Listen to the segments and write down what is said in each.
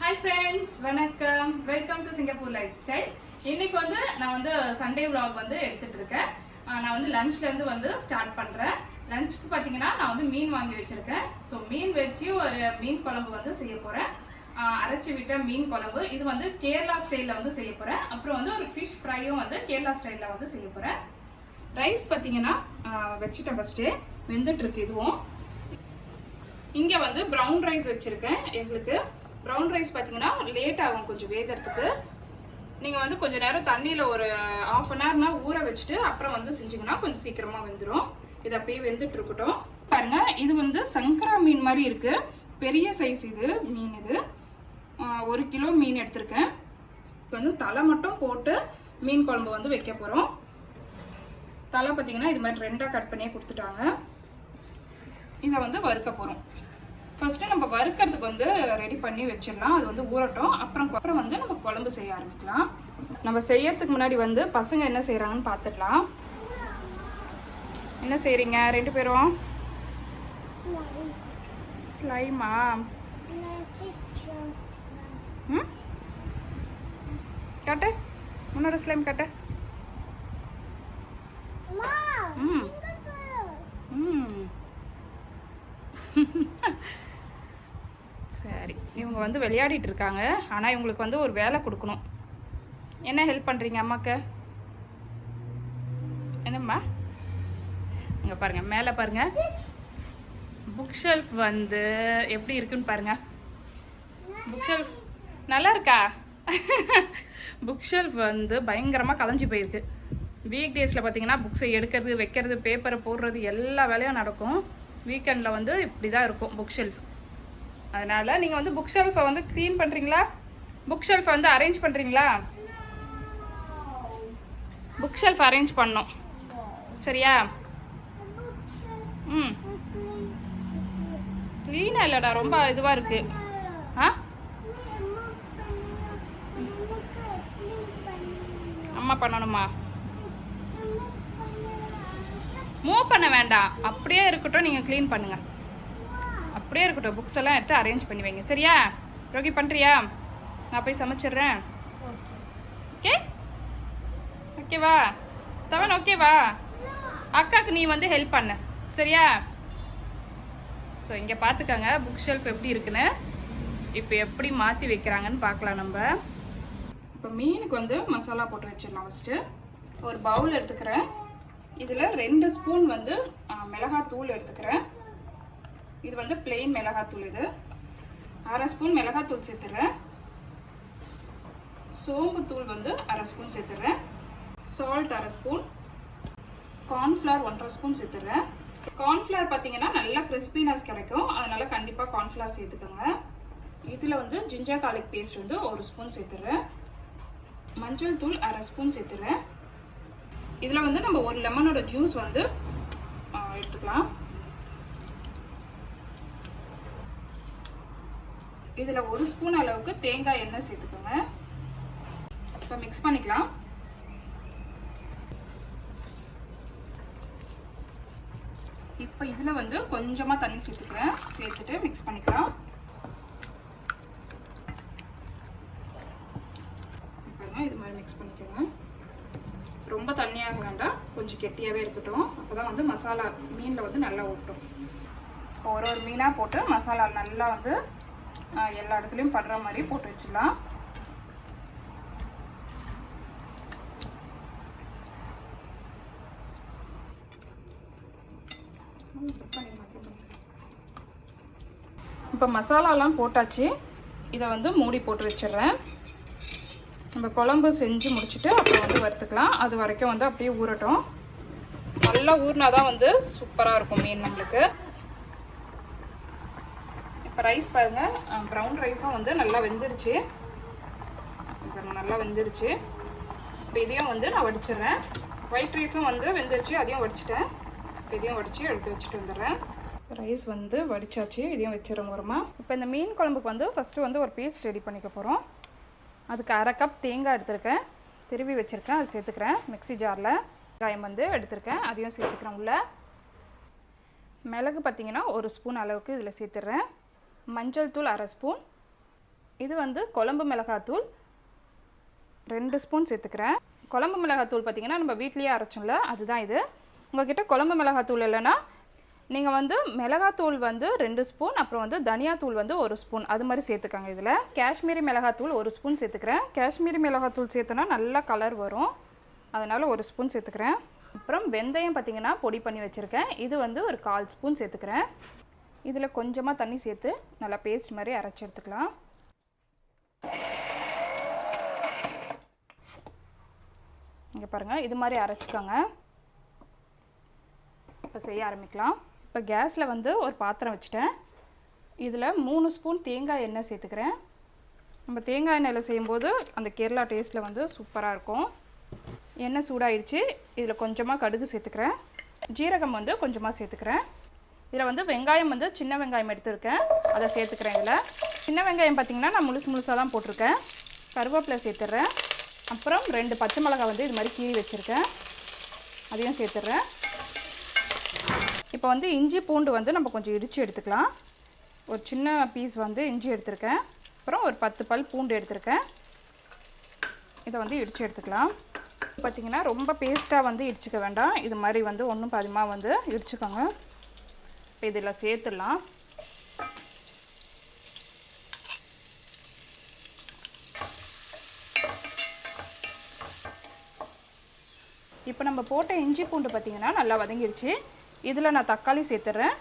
Hi friends வணக்கம். Welcome to Singapore life style இன்னைக்கு வந்து நான் வந்து சண்டே vlog வந்து எடுத்துட்டு இருக்கேன். நான் வந்து லஞ்ச்லேருந்து வந்து ஸ்டார்ட் பண்ணுறேன் லஞ்சுக்கு பார்த்தீங்கன்னா நான் வந்து மீன் வாங்கி வச்சுருக்கேன். ஸோ மீன் வச்சு ஒரு மீன் குழம்பு வந்து செய்ய போகிறேன் அரைச்சி விட்ட மீன் குழம்பு. இது வந்து கேரளா ஸ்டைலில் வந்து செய்ய போகிறேன் அப்புறம் வந்து ஒரு ஃபிஷ் ஃப்ரையும் வந்து கேரளா ஸ்டைலில் வந்து செய்ய போகிறேன் ரைஸ் பார்த்தீங்கன்னா வச்சுட்டேன் ஃபஸ்ட்டு வெந்துட்டுருக்கு இதுவும். இங்கே வந்து ப்ரௌன் ரைஸ் வச்சுருக்கேன். எங்களுக்கு ப்ரௌன் ரைஸ் பார்த்தீங்கன்னா லேட் ஆகும் கொஞ்சம் வேகிறதுக்கு. நீங்கள் வந்து கொஞ்சம் நேரம் தண்ணியில் ஒரு ஆஃப் அன் ஹவர்னா ஊற வச்சுட்டு அப்புறம் வந்து செஞ்சிங்கன்னா கொஞ்சம் சீக்கிரமாக வெந்துடும் இது அப்படியே வெந்துட்டு இருக்கட்டும். பாருங்கள் இது வந்து சங்கரா மீன் மாதிரி இருக்குது பெரிய சைஸ் இது மீன் இது. ஒரு கிலோ மீன் எடுத்திருக்கேன். இப்போ வந்து தலை மட்டும் போட்டு மீன் குழம்பு வந்து வைக்க போகிறோம் தலை பார்த்தீங்கன்னா இது மாதிரி ரெண்டாக கட் பண்ணியே கொடுத்துட்டாங்க. இதை வந்து வறுக்க போகிறோம் ஃபஸ்ட்டு நம்ம வறுக்கிறதுக்கு வந்து ரெடி பண்ணி வச்சிடலாம். அது வந்து ஊறட்டும். அப்புறம் அப்புறம் வந்து நம்ம குழம்பு செய்ய ஆரம்பிக்கலாம். நம்ம செய்யறதுக்கு முன்னாடி வந்து பசங்க என்ன செய்கிறாங்கன்னு பார்த்துக்கலாம். என்ன செய்கிறீங்க ரெண்டு பேரும்? ஸ்லைமா ம்? காட்டு. உன்னோட ஸ்லைம் காட்டு. ம். ம். சரி. இவங்க வந்து விளையாடிட்டு இருக்காங்க ஆனால் இவங்களுக்கு வந்து ஒரு வேலை கொடுக்கணும். என்ன ஹெல்ப் பண்ணுறீங்க அம்மாக்கு? என்னம்மா? இங்கே பாருங்கள் மேலே பாருங்கள் புக் ஷெல்ஃப் வந்து எப்படி இருக்குன்னு பாருங்கள் புக் ஷெல்ஃப் நல்லா இருக்கா புக் ஷெல்ஃப் வந்து பயங்கரமாக கலைஞ்சு போயிருக்கு. வீக் டேஸில் பார்த்தீங்கன்னா புக்ஸை எடுக்கிறது வைக்கிறது பேப்பரை போடுறது எல்லா வேலையும் நடக்கும். வீக்கெண்டில் வந்து இப்படி தான் இருக்கும் புக் ஷெல்ஃப் அதனால் நீங்கள் வந்து புக் ஷெல்ஃபை வந்து க்ளீன் பண்ணுறீங்களா புக் ஷெல்ஃபை வந்து அரேஞ்ச் பண்ணுறீங்களா புக் ஷெல்ஃப் அரேஞ்ச் பண்ணோம். சரியா? ம். க்ளீனாக இல்லைடா ரொம்ப இதுவாக இருக்குது ஆ? அம்மா பண்ணணுமா? மூவ் பண்ண வேண்டாம். அப்படியே இருக்கட்டும் நீங்கள் க்ளீன் பண்ணுங்கள் அப்படியே இருக்கட்டும். புக்ஸ் எல்லாம் எடுத்து அரேஞ்ச் பண்ணி வைங்க. சரியா? ரோகி பண்ணுறியா நான் போய் சமைச்சிடுறேன். ஓகே ஓகேவா தவன் ஓகேவா அக்காவுக்கு நீ வந்து ஹெல்ப் பண்ணு. சரியா? ஸோ இங்கே பார்த்துக்கோங்க புக் ஷெல்ஃப் எப்படி இருக்குன்னு. இப்போ எப்படி மாற்றி வைக்கிறாங்கன்னு பார்க்கலாம் நம்ம. இப்போ மீனுக்கு வந்து மசாலா போட்டு வச்சிடலாம் ஃபஸ்ட்டு ஒரு பவுல் எடுத்துக்கிறேன். இதில் ரெண்டு ஸ்பூன் வந்து மிளகாத்தூள் எடுத்துக்கிறேன். இது வந்து பிளெயின் மிளகாத்தூள் இது. அரை ஸ்பூன் மிளகாத்தூள் சேர்த்துறேன். சோம்புத்தூள் வந்து அரை ஸ்பூன் சேர்த்துறேன். சால்ட் அரை ஸ்பூன். கார்ன்ஃப்ளவர் ஒன்றரை ஸ்பூன் சேர்த்துறேன். கார்ன்ஃப்ளவர் பார்த்தீங்கன்னா நல்லா கிறிஸ்பினஸ் கிடைக்கும். அதனால் கண்டிப்பாக கார்ன்ஃப்ளவர் சேர்த்துக்கோங்க. இதில் வந்து ஜிஞ்சர் கார்லிக் பேஸ்ட் வந்து ஒரு ஸ்பூன் சேர்த்துறேன். மஞ்சள் தூள் அரை ஸ்பூன் சேர்த்துறேன். இதில் வந்து நம்ம ஒரு லெமனோட ஜூஸ் வந்து எடுத்துக்கலாம். இதில் ஒரு ஸ்பூன் அளவுக்கு தேங்காய் எண்ணெய் சேர்த்துக்கோங்க. இப்போ மிக்ஸ் பண்ணிக்கலாம். இப்போ இதில் வந்து கொஞ்சமாக தண்ணி சேர்த்துக்கிறேன். சேர்த்துட்டு மிக்ஸ் பண்ணிக்கலாம். இப்போ இது மாதிரி மிக்ஸ் பண்ணிக்கோங்க. ரொம்ப தண்ணியாக வேண்டாம். கொஞ்சம் கெட்டியாகவே இருக்கட்டும். அப்போ தான் வந்து மசாலா மீனில் வந்து நல்லா ஊட்டும். ஒரு ஒரு மீனாக போட்டு மசாலா நல்லா வந்து எல்லா இடத்துலையும் படுற மாதிரி போட்டு வச்சிடலாம். இப்போ மசாலாலாம் போட்டாச்சு. இதை வந்து மூடி போட்டு வச்சிடுறேன். நம்ம குழம்பு செஞ்சு முடிச்சுட்டு அப்புறம் வந்து வறுத்துக்கலாம். அது வரைக்கும் வந்து அப்படியே ஊறட்டும். நல்லா ஊறினா தான் வந்து சூப்பராக இருக்கும் மீன் நம்மளுக்கு. இப்போ ரைஸ் பாருங்கள் ப்ரௌன் ரைஸும் வந்து நல்லா வெந்துருச்சு. நல்லா வெந்துருச்சு. இப்போ இதையும் வந்து நான் வடிச்சிடுறேன். ஒயிட் ரைஸும் வந்து வெந்துருச்சு அதையும் வடிச்சிட்டேன். இப்போ இதையும் வடித்து எடுத்து வச்சுட்டு வந்துடுறேன். ரைஸ் வந்து வடிச்சாச்சு இதையும் வச்சிடுறோம் ஓரமா. இப்போ இந்த மீன் குழம்புக்கு வந்து ஃபஸ்ட்டு வந்து ஒரு பேஸ்ட் ரெடி பண்ணிக்க போகிறோம் அதுக்கு அரை கப் தேங்காய் எடுத்திருக்கேன். திருவி வச்சுருக்கேன் அது சேர்த்துக்கிறேன் மிக்ஸி ஜாரில் வெங்காயம் வந்து எடுத்திருக்கேன் அதையும் சேர்த்துக்கிறேன் உள்ள. மிளகு பார்த்திங்கன்னா ஒரு ஸ்பூன் அளவுக்கு இதில் சேர்த்துடுறேன் மஞ்சள் தூள் அரை ஸ்பூன். இது வந்து குழம்பு மிளகாத்தூள் ரெண்டு ஸ்பூன் சேர்த்துக்கிறேன். குழம்பு மிளகாத்தூள் பார்த்திங்கன்னா நம்ம வீட்லேயே அரைச்சோம்ல அதுதான் இது. உங்ககிட்ட குழம்பு மிளகாத்தூள் இல்லைன்னா நீங்கள் வந்து மிளகாத்தூள் வந்து ரெண்டு ஸ்பூன் அப்புறம் வந்து தனியாத்தூள் வந்து ஒரு ஸ்பூன். அது மாதிரி சேர்த்துக்காங்க இதில். காஷ்மீரி மிளகாத்தூள் ஒரு ஸ்பூன் சேர்த்துக்கிறேன். காஷ்மீரி மிளகாத்தூள் சேர்த்தோன்னா நல்லா கலர் வரும். அதனால் ஒரு ஸ்பூன் சேர்த்துக்கிறேன். அப்புறம் வெந்தயம் பார்த்தீங்கன்னா பொடி பண்ணி வச்சுருக்கேன். இது வந்து ஒரு கால் ஸ்பூன் சேர்த்துக்கிறேன். இதில் கொஞ்சமாக தண்ணி சேர்த்து நல்லா பேஸ்ட் மாதிரி அரைச்சி எடுத்துக்கலாம். இங்கே பாருங்கள் இது மாதிரி அரைச்சிக்கோங்க. இப்போ செய்ய ஆரம்பிக்கலாம். இப்போ கேஸில் வந்து ஒரு பாத்திரம் வச்சுட்டேன். இதில் மூணு ஸ்பூன் தேங்காய் எண்ணெய் சேர்த்துக்கிறேன். நம்ம தேங்காய் எண்ணெயில் செய்யும்போது அந்த கேரளா டேஸ்ட்டில் வந்து சூப்பராக இருக்கும். எண்ணெய் சூடாயிடுச்சு. இதில் கொஞ்சமாக கடுகு சேர்த்துக்கிறேன். ஜீரகம் வந்து கொஞ்சமாக சேர்த்துக்கிறேன். இதில் வந்து வெங்காயம் வந்து சின்ன வெங்காயம் எடுத்துருக்கேன். அதை சேர்த்துக்கிறேன் இதில். சின்ன வெங்காயம் பார்த்திங்கன்னா நான் முழுசு முழுசாக தான் போட்டிருக்கேன். கருவேப்பிலை சேர்த்துட்றேன். அப்புறம் ரெண்டு பச்சை மிளகாய் வந்து இது மாதிரி கீழி வச்சுருக்கேன். அதையும் சேர்த்துட்றேன். இப்போ வந்து இஞ்சி பூண்டு வந்து நம்ம கொஞ்சம் இடித்து எடுத்துக்கலாம். ஒரு சின்ன பீஸ் வந்து இஞ்சி எடுத்திருக்கேன். அப்புறம் ஒரு பத்து பல் பூண்டு எடுத்திருக்கேன். இதை வந்து இடித்து எடுத்துக்கலாம். பார்த்திங்கன்னா ரொம்ப பேஸ்ட்டாக வந்து இடிச்சிக்க வேண்டாம். இது மாதிரி வந்து ஒன்றும் பாதிமாக வந்து இடிச்சுக்கோங்க. இப்போ இதில் சேர்த்துடலாம். இப்போ நம்ம போட்ட இஞ்சி பூண்டு பார்த்திங்கன்னா நல்லா வதங்கிடுச்சு இதில் நான் தக்காளி சேர்த்துட்றேன்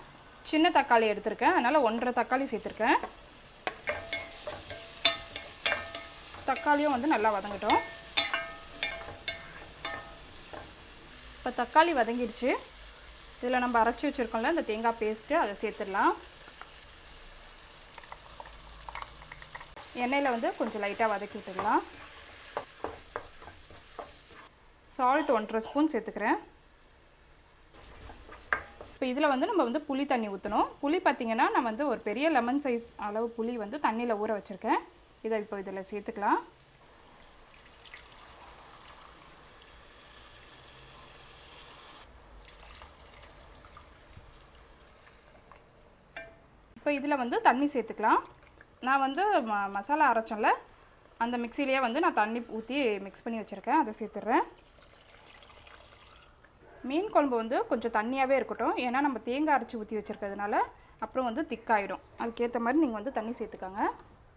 சின்ன தக்காளி எடுத்திருக்கேன். அதனால் ஒன்றரை தக்காளி சேர்த்துருக்கேன். தக்காளியும் வந்து நல்லா வதங்கட்டும். இப்போ தக்காளி வதங்கிடுச்சு இதில் நம்ம அரைச்சி வச்சுருக்கோம்ல இந்த தேங்காய் பேஸ்ட்டு அதை சேர்த்துடலாம். எண்ணெயில் வந்து கொஞ்சம் லைட்டாக வதக்கிட்டுடலாம் சால்ட் ஒன்றரை ஸ்பூன் சேர்த்துக்கிறேன். இப்போ இதில் வந்து நம்ம வந்து புளி தண்ணி ஊற்றணும். புளி பார்த்திங்கன்னா நான் வந்து ஒரு பெரிய லெமன் சைஸ் அளவு புளி வந்து தண்ணியில் ஊற வச்சுருக்கேன். இதை இப்போ இதில் சேர்த்துக்கலாம். இப்போ இதில் வந்து தண்ணி சேர்த்துக்கலாம். நான் வந்து ம மசாலா அரைச்சோம்ல அந்த மிக்சிலேயே வந்து நான் தண்ணி ஊற்றி மிக்ஸ் பண்ணி வச்சுருக்கேன். அதை சேர்த்துட்றேன். மீன் குழம்பு வந்து கொஞ்சம் தண்ணியாகவே இருக்கட்டும். ஏன்னா நம்ம தேங்காய் அரைச்சி ஊற்றி வச்சுருக்கிறதுனால அப்புறம் வந்து திக்காயிடும். அதுக்கேற்ற மாதிரி நீங்கள் வந்து தண்ணி சேர்த்துக்கோங்க.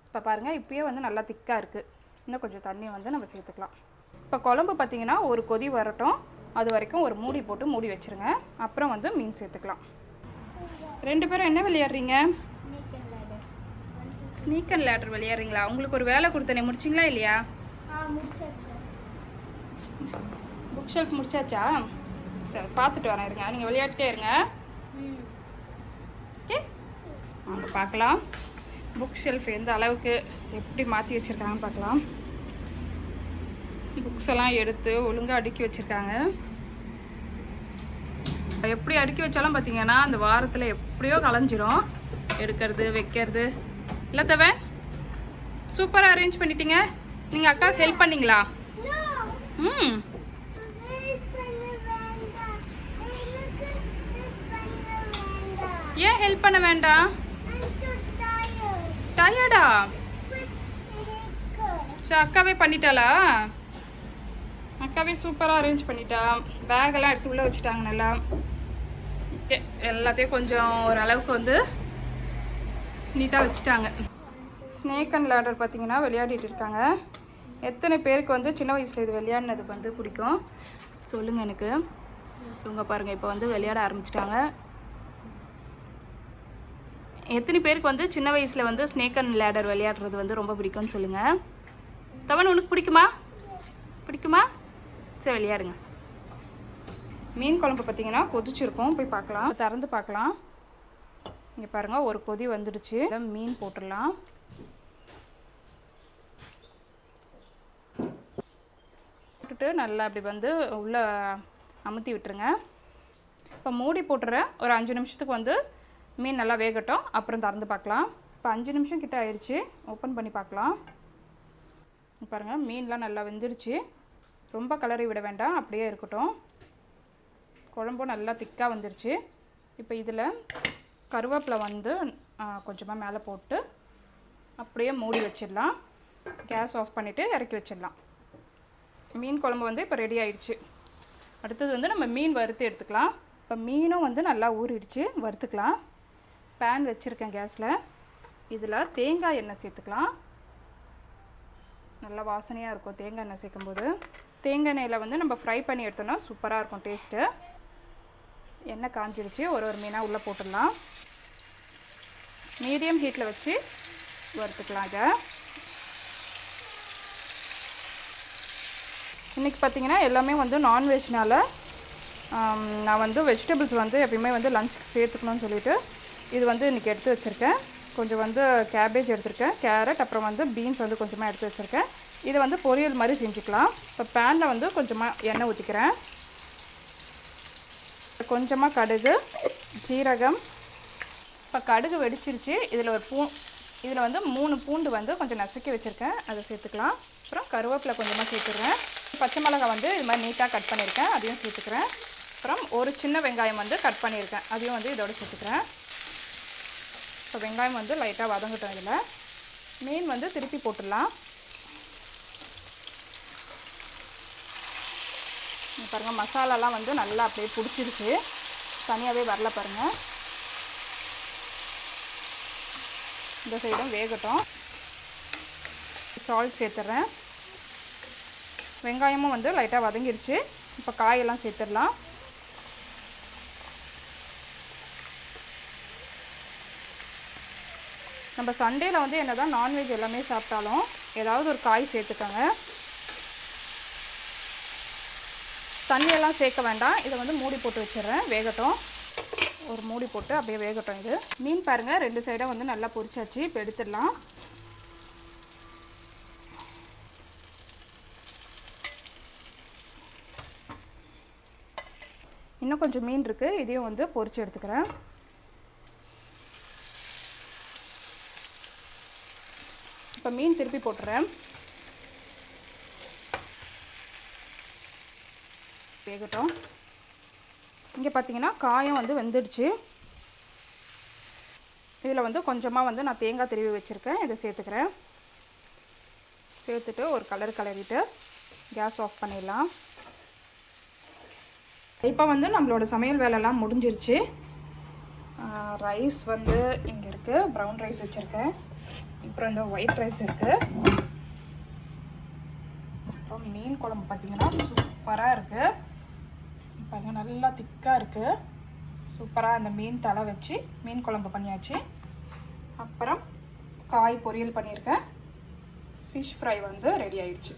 இப்போ பாருங்கள் இப்போயே வந்து நல்லா திக்காக இருக்குது இன்னும் கொஞ்சம் தண்ணி வந்து நம்ம சேர்த்துக்கலாம். இப்போ குழம்பு பார்த்திங்கன்னா ஒரு கொதி வரட்டும். அது வரைக்கும் ஒரு மூடி போட்டு மூடி வச்சுருங்க. அப்புறம் வந்து மீன் சேர்த்துக்கலாம். ரெண்டு பேரும் என்ன விளையாடுறீங்க? ஸ்னேக் அண்ட் லேடர் விளையாடுறீங்களா? உங்களுக்கு ஒரு வேலை கொடுத்தனே முடிச்சிங்களா இல்லையா? புக் ஷெல்ஃப் முடிச்சாச்சா? சரி பார்த்துட்டு வரேன் இருங்க. நீங்கள் விளையாட்டுட்டே இருங்க. ஓகே? பார்க்கலாம். புக் ஷெல்ஃப் எந்த அளவுக்கு எப்படி மாற்றி வச்சுருக்காங்கன்னு பார்க்கலாம். புக்ஸ் எல்லாம் எடுத்து ஒழுங்காக அடுக்கி வச்சுருக்காங்க. எப்படி அடுக்கி வச்சாலும் பார்த்தீங்கன்னா அந்த வாரத்தில் எப்படியோ கலைஞ்சிரும் எடுக்கிறது வைக்கிறது. இல்லை தவன் சூப்பராக அரேஞ்ச் பண்ணிட்டீங்க. நீங்கள் அக்கா ஹெல்ப் பண்ணீங்களா? ம். ஏன் ஹெல்ப் பண்ண வேண்டாம் டயர்டா சரி அக்காவே பண்ணிட்டாளா? அக்காவே சூப்பராக அரேஞ்ச் பண்ணிட்டா. பேகெல்லாம் எடுத்து உள்ளே வச்சுட்டாங்க நல்லா. ஓகே எல்லாத்தையும் கொஞ்சம் ஓரளவுக்கு வந்து நீட்டாக வச்சுட்டாங்க. ஸ்னேக் அண்ட் லேடர் பார்த்திங்கன்னா விளையாடிட்டு இருக்காங்க. எத்தனை பேருக்கு வந்து சின்ன வயசில் இது விளையாடினது வந்து பிடிக்கும்? சொல்லுங்கள் எனக்கு. இவங்க பாருங்கள் இப்போ வந்து விளையாட ஆரம்பிச்சிட்டாங்க. எத்தனை பேருக்கு வந்து சின்ன வயசில் வந்து ஸ்னேக் அண்ட் லேடர் விளையாடுறது வந்து ரொம்ப பிடிக்கும்னு சொல்லுங்கள் தவன் உனக்கு பிடிக்குமா? பிடிக்குமா? சரி விளையாடுங்க. மீன் குழம்பு பார்த்தீங்கன்னா கொதிச்சிருக்கும். போய் பார்க்கலாம். திறந்து பார்க்கலாம். இங்கே பாருங்கள் ஒரு கொதி வந்துடுச்சு. மீன் போட்டுடலாம். போட்டுட்டு நல்லா அப்படி வந்து உள்ளே அமுத்தி விட்டுருங்க. இப்போ மூடி போட்டுறேன் ஒரு அஞ்சு நிமிஷத்துக்கு வந்து மீன் நல்லா வேகட்டும். அப்புறம் திறந்து பார்க்கலாம். இப்போ அஞ்சு நிமிஷம் கிட்ட ஆயிடுச்சு ஓப்பன் பண்ணி பார்க்கலாம். பாருங்கள் மீன்லாம் நல்லா வெந்துருச்சு ரொம்ப கலரி விட வேண்டாம். அப்படியே இருக்கட்டும். குழம்பும் நல்லா திக்காக வந்துருச்சு. இப்போ இதில் கருவேப்பிலை வந்து கொஞ்சமாக மேலே போட்டு அப்படியே மூடி வச்சிடலாம். கேஸ் ஆஃப் பண்ணிவிட்டு இறக்கி வச்சிடலாம். மீன் குழம்பு வந்து இப்போ ரெடி ஆயிடுச்சு. அடுத்தது வந்து நம்ம மீன் வறுத்து எடுத்துக்கலாம். இப்போ மீனும் வந்து நல்லா ஊறிடுச்சு வறுத்துக்கலாம். பேன் வச்சுருக்கேன் கேஸில். இதில் தேங்காய் எண்ணெய் சேர்த்துக்கலாம். நல்லா வாசனையாக இருக்கும் தேங்காய் எண்ணெய் சேர்க்கும்போது. தேங்காய் எண்ணெயில் வந்து நம்ம ஃப்ரை பண்ணி எடுத்தோம்னா சூப்பராக இருக்கும் டேஸ்ட்டு எண்ணெய் காஞ்சிருச்சு. ஒரு ஒரு மீனாக உள்ளே போட்டுடலாம். மீடியம் ஹீட்டில் வச்சு வறுத்துக்கலாம் இதை. இன்றைக்கி பார்த்தீங்கன்னா எல்லாமே வந்து நான்வெஜ்னால் நான் வந்து வெஜிடபிள்ஸ் வந்து எப்பயுமே வந்து லஞ்சுக்கு சேர்த்துக்கணும்னு சொல்லிட்டு இது வந்து இன்றைக்கி எடுத்து வச்சுருக்கேன். கொஞ்சம் வந்து கேபேஜ் எடுத்திருக்கேன் கேரட் அப்புறம் வந்து பீன்ஸ் வந்து கொஞ்சமாக எடுத்து வச்சுருக்கேன். இதை வந்து பொரியல் மாதிரி செஞ்சுக்கலாம். இப்போ பேனில் வந்து கொஞ்சமாக எண்ணெய் ஊற்றிக்கிறேன் கொஞ்சமாக கடுகு ஜீரகம் இப்போ கடுகு வெடிச்சிருச்சு. இதில் ஒரு பூ இதில் வந்து மூணு பூண்டு வந்து கொஞ்சம் நசுக்கி வச்சுருக்கேன். அதை சேர்த்துக்கலாம். அப்புறம் கருவேப்பிலை கொஞ்சமாக சேர்த்துக்கிறேன் பச்சை மிளகாய் வந்து இது மாதிரி நீட்டாக கட் பண்ணியிருக்கேன். அதையும் சேர்த்துக்கிறேன். அப்புறம் ஒரு சின்ன வெங்காயம் வந்து கட் பண்ணியிருக்கேன். அதையும் வந்து இதோட சேர்த்துக்கிறேன். இப்போ வெங்காயம் வந்து லைட்டாக வதங்கட்டும் இதில். மீன் வந்து திருப்பி போட்டுடலாம். பாருங்கள் மசாலாலாம் வந்து நல்லா அப்படியே பிடிச்சிருச்சு தனியாகவே வரல பாருங்கள் இந்த சைடும் வேகட்டும். சால்ட் சேர்த்துட்றேன் வெங்காயமும் வந்து லைட்டாக வதங்கிருச்சு. இப்போ காயெல்லாம் சேர்த்துடலாம். நம்ம சண்டேயில் வந்து என்ன தான் நான்வெஜ் எல்லாமே சாப்பிட்டாலும் ஏதாவது ஒரு காய் சேர்த்துக்கோங்க. தண்ணியெல்லாம் சேர்க்க வேண்டாம். இதை வந்து மூடி போட்டு வச்சிடுறேன். வேகட்டும். ஒரு மூடி போட்டு அப்படியே வேகட்டும் இது. மீன் பாருங்கள் ரெண்டு சைடும் வந்து நல்லா பொரிச்சாச்சு. இப்போ எடுத்துடலாம். இன்னும் கொஞ்சம் மீன் இருக்குது இதையும் வந்து பொரித்து எடுத்துக்கிறேன். இப்போ மீன் திருப்பி போட்டுறேன். வேகட்டும். இங்கே பார்த்தீங்கன்னா காயம் வந்து வெந்துடுச்சு. இதில் வந்து கொஞ்சமாக வந்து நான் தேங்காய் திருவி வச்சுருக்கேன். இதை சேர்த்துக்கிறேன். சேர்த்துட்டு ஒரு கலர் கலரிட்டு கேஸ் ஆஃப் பண்ணிடலாம். இப்போ வந்து நம்மளோட சமையல் வேலைலாம் முடிஞ்சிருச்சு. ரைஸ் வந்து இங்கே இருக்குது ப்ரௌன் ரைஸ் வச்சுருக்கேன். அப்புறம் இந்த ஒயிட் ரைஸ் இருக்குது அப்புறம் மீன் குழம்பு பார்த்தீங்கன்னா சூப்பராக இருக்குது பாருங்கள் நல்லா திக்காக இருக்குது சூப்பராக அந்த மீன் தலை வச்சு மீன் குழம்பு பண்ணியாச்சு. அப்புறம் காய் பொரியல் பண்ணியிருக்கேன். ஃபிஷ் ஃப்ரை வந்து ரெடி ஆயிடுச்சு.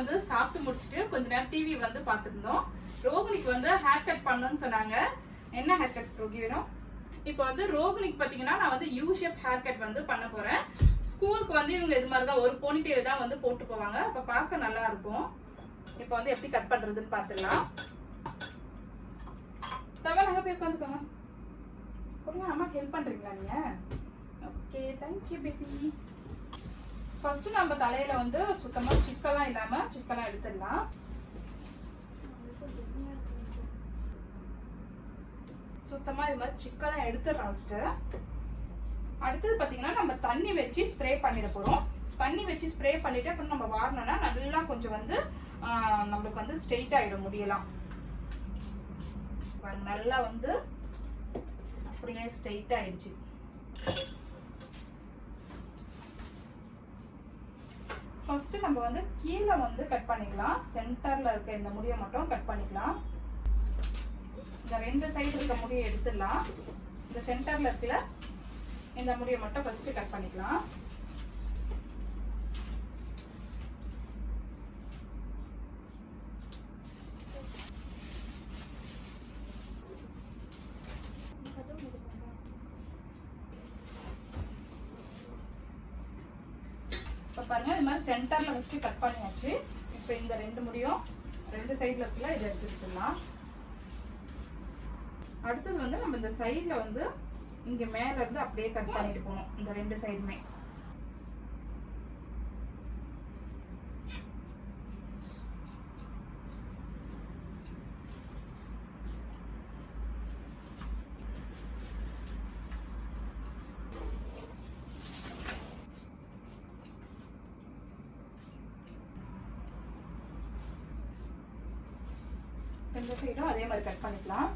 வந்து சாப்பிட்டு முடிச்சுட்டு கொஞ்ச நேரம் டிவி வந்து பார்த்துருந்தோம். ரோகிணிக்கு வந்து ஹேர் கட் பண்ணணும்னு சொன்னாங்க. என்ன ஹேர் கட் ரோகி வேணும்? இப்போ வந்து ரோகிணிக்கு பார்த்தீங்கன்னா நான் வந்து யூ ஷேப் ஹேர் கட் வந்து பண்ண போகிறேன் ஸ்கூலுக்கு வந்து இவங்க இது மாதிரி தான் ஒரு போனிட்டேல் தான் வந்து போட்டு போவாங்க. அப்போ பார்க்க நல்லா இருக்கும். இப்போ வந்து எப்படி கட் பண்ணுறதுன்னு பார்த்துடலாம். தவிர அங்கே போய் உட்காந்துக்கோங்க. கொடுங்க அம்மாக்கு ஹெல்ப் பண்ணுறீங்களா நீங்கள் ஓகே தேங்க்யூ பேபி ஃபர்ஸ்ட் நம்ம தலையில வந்து சுத்தமா சிக்கெல்லாம் இல்லாம சிக்கெல்லாம் எடுத்துடலாம். சுத்தமா இது மாதிரி சிக்கெல்லாம் எடுத்துடுறோம் ஃபஸ்ட்டு அடுத்தது பார்த்தீங்கன்னா நம்ம தண்ணி வச்சு ஸ்ப்ரே பண்ணிட போகிறோம் தண்ணி வச்சு ஸ்ப்ரே பண்ணிட்டு அப்புறம் நம்ம வாரினோம்னா நல்லா கொஞ்சம் வந்து நம்மளுக்கு வந்து ஸ்ட்ரெயிட் ஆகிடும் முடியலாம். நல்லா வந்து அப்படியே ஸ்ட்ரெயிட் ஆயிடுச்சு. ஃபர்ஸ்ட் நம்ம வந்து கீழே வந்து கட் பண்ணிக்கலாம். சென்டர்ல இருக்க இந்த முடியை மட்டும் கட் பண்ணிக்கலாம். இந்த ரெண்டு சைடு இருக்க முடியை எடுத்துடலாம். இந்த சென்டர்ல இருக்கிற இந்த முடியை மட்டும் ஃபர்ஸ்ட் கட் பண்ணிக்கலாம் இப்போ பாருங்க இது மாதிரி சென்டர்ல ஃபர்ஸ்ட் கட் பண்ணியாச்சு இப்போ இந்த ரெண்டு முடியும். ரெண்டு சைடுல இருக்குல்ல இதை எடுத்துக்கலாம் அடுத்தது வந்து நம்ம இந்த சைடுல வந்து இங்க மேல இருந்து அப்படியே கட் பண்ணிட்டு போகணும். இந்த ரெண்டு சைடுமே ரெண்டு சைடும் அதே மாதிரி கட் பண்ணிக்கலாம்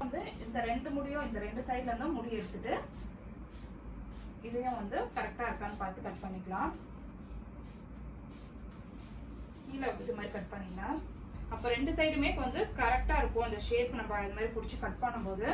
வந்து இந்த ரெண்டு முடியும் இந்த ரெண்டு சைடில் இருந்தும் முடி எடுத்துட்டு இதையும் வந்து கரெக்டா இருக்கான்னு பார்த்து கட் பண்ணிக்கலாம். கீழே இது மாதிரி கட் பண்ணிக்கலாம். அப்போ ரெண்டு சைடுமே வந்து கரெக்டாக இருக்கும். அந்த ஷேப் நம்ம இது மாதிரி பிடிச்சி கட் பண்ணும்போது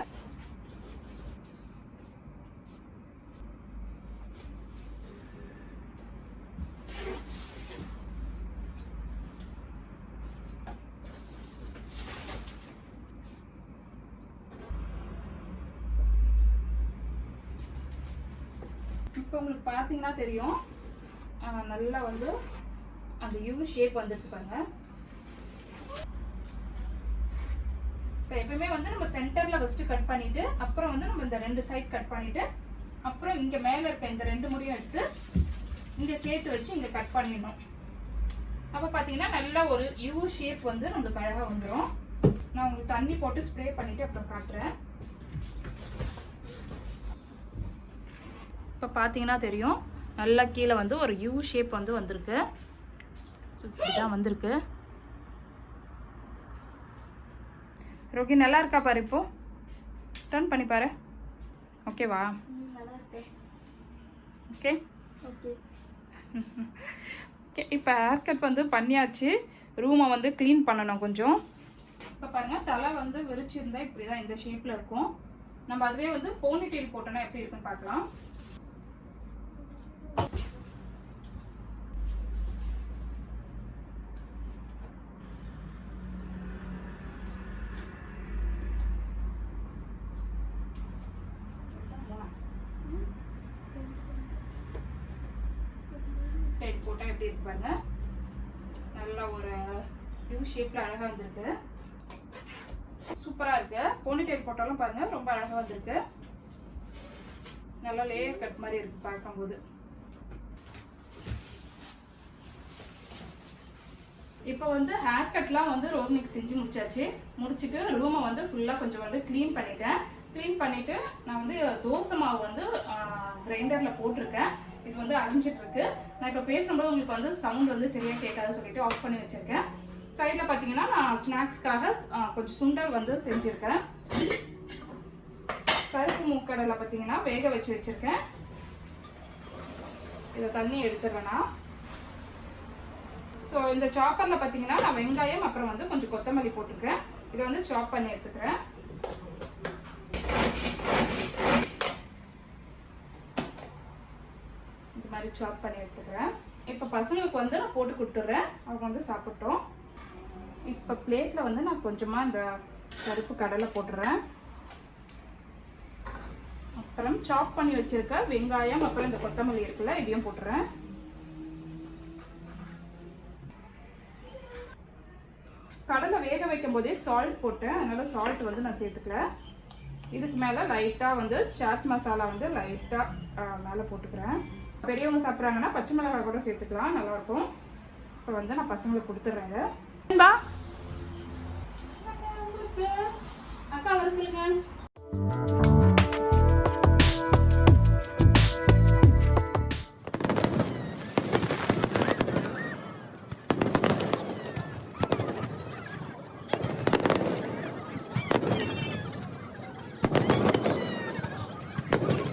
இப்போ உங்களுக்கு பார்த்தீங்கன்னா தெரியும். நல்லா வந்து அந்த யூ ஷேப் வந்துட்டு பாருங்க. ஸோ எப்பவுமே வந்து நம்ம சென்டரில் ஃபஸ்ட்டு கட் பண்ணிவிட்டு அப்புறம் வந்து நம்ம இந்த ரெண்டு சைட் கட் பண்ணிவிட்டு அப்புறம் இங்கே மேலே இருக்க இந்த ரெண்டு முடியும் எடுத்து இங்கே சேர்த்து வச்சு இங்கே கட் பண்ணிடணும். அப்போ பார்த்தீங்கன்னா நல்லா ஒரு யூ ஷேப் வந்து நம்மளுக்கு அழகாக வந்துடும் நான் உங்களுக்கு தண்ணி போட்டு ஸ்ப்ரே பண்ணிவிட்டு அப்புறம் காட்டுறேன். இப்போ பார்த்தீங்கன்னா தெரியும். நல்லா கீழே வந்து ஒரு யூ ஷேப் வந்து வந்திருக்கு. ஸோ இப்படிதான் வந்திருக்கு. ரோகி நல்லா இருக்கா பாரு இப்போ? டர்ன் பண்ணி பாரு. ஓகேவா நல்லா இருக்கு ஓகே ஓகே இப்போ ஹேர் கட் வந்து பண்ணியாச்சு. ரூமை வந்து க்ளீன் பண்ணணும் கொஞ்சம். இப்போ பாருங்க தலை வந்து விரிச்சிருந்தா இப்படி தான் இந்த ஷேப்பில் இருக்கும். நம்ம அதுவே வந்து போனி டெயில் போட்டோன்னா எப்படி இருக்குன்னு பார்க்கலாம். சைடு போட்டால் எப்படி இருக்கு பாருங்க. நல்லா ஒரு யூ ஷேப்பில் அழகா வந்திருக்கு. சூப்பராக இருக்கு. போனிடெயில் போட்டாலும் பாருங்க ரொம்ப அழகா வந்திருக்கு. நல்லா லேயர் கட் மாதிரி இருக்கு பார்க்கும்போது. இப்போ வந்து ஹேர் கட்லாம் வந்து ரோஹினிக்கு செஞ்சு முடிச்சாச்சு. முடிச்சுட்டு ரூமை வந்து ஃபுல்லாக கொஞ்சம் வந்து க்ளீன் பண்ணிட்டேன். க்ளீன் பண்ணிவிட்டு நான் வந்து தோசை மாவு வந்து கிரைண்டரில் போட்டிருக்கேன். இது வந்து அரைஞ்சிட்ருக்கு. நான் இப்போ பேசும்போது உங்களுக்கு வந்து சவுண்ட் வந்து சரியாக கேட்காத சொல்லிட்டு ஆஃப் பண்ணி வச்சுருக்கேன். சைடில் பார்த்தீங்கன்னா நான் ஸ்நாக்ஸ்க்காக கொஞ்சம் சுண்டல் வந்து செஞ்சுருக்கேன். கருப்பு மூக்கடலை பார்த்தீங்கன்னா வேக வச்சு வச்சுருக்கேன். இதை தண்ணி எடுத்துடுறேன்னா ஸோ இந்த சாப்பரில் பார்த்தீங்கன்னா நான் வெங்காயம் அப்புறம் வந்து கொஞ்சம் கொத்தமல்லி போட்டுக்கிறேன். இதை வந்து சாப் பண்ணி எடுத்துக்கிறேன். இந்த மாதிரி சாப் பண்ணி எடுத்துக்கிறேன். இப்போ பசங்களுக்கு வந்து நான் போட்டு கொடுத்துட்றேன். அவங்க வந்து சாப்பிட்டோம். இப்போ பிளேட்டில் வந்து நான் கொஞ்சமாக இந்த கருப்பு கடலை போட்டுறேன். அப்புறம் சாப் பண்ணி வச்சுருக்க வெங்காயம் அப்புறம் இந்த கொத்தமல்லி இருக்குல்ல இதையும் போட்டுறேன். கடலை வேக வைக்கும் போதே சால்ட் போட்டேன். அதனால சால்ட் வந்து நான் சேர்த்துக்கல. இதுக்கு மேலே லைட்டாக வந்து சாட் மசாலா வந்து லைட்டாக மேலே போட்டுக்கிறேன். பெரியவங்க சாப்பிட்றாங்கன்னா பச்சை மிளகாய் கூட சேர்த்துக்கலாம். நல்லாயிருக்கும் இப்போ வந்து நான் பசங்களுக்கு கொடுத்துட்றேன் இதை. அக்கா வர சொல்லுங்க.